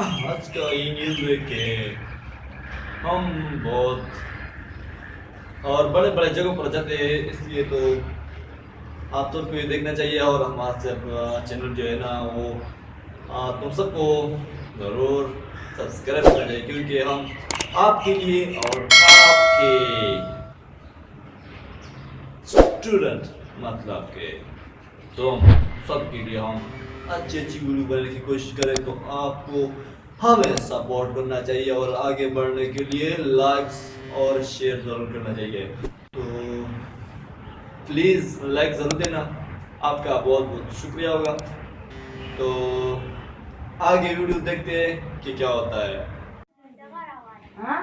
آج کا یہ نیوز ہے کہ ہم بہت اور بڑے بڑے جگہوں پر جاتے ہیں، اس لیے تو آپ سب کو یہ دیکھنا چاہیے اور ہمارا سے چینل جو ہے نا، وہ تم سب کو ضرور سبسکرائب کرنا چاہیے، کیونکہ ہم آپ کے لیے اور آپ کے اسٹوڈنٹ مطلب کہ تم سب کے لیے ہم اچھی اچھی ویڈیو بنانے کی کوشش کریں تو آپ کو ہمیں سپورٹ کرنا چاہیے اور آگے بڑھنے کے لیے لائکس اور شیئر ضرور کرنا چاہیے۔ تو پلیز لائک ضرور دینا۔ آپ کا بہت بہت شکریہ ہوگا۔ تو آگے ویڈیو دیکھتے ہیں کہ کیا ہوتا ہے۔ Ha?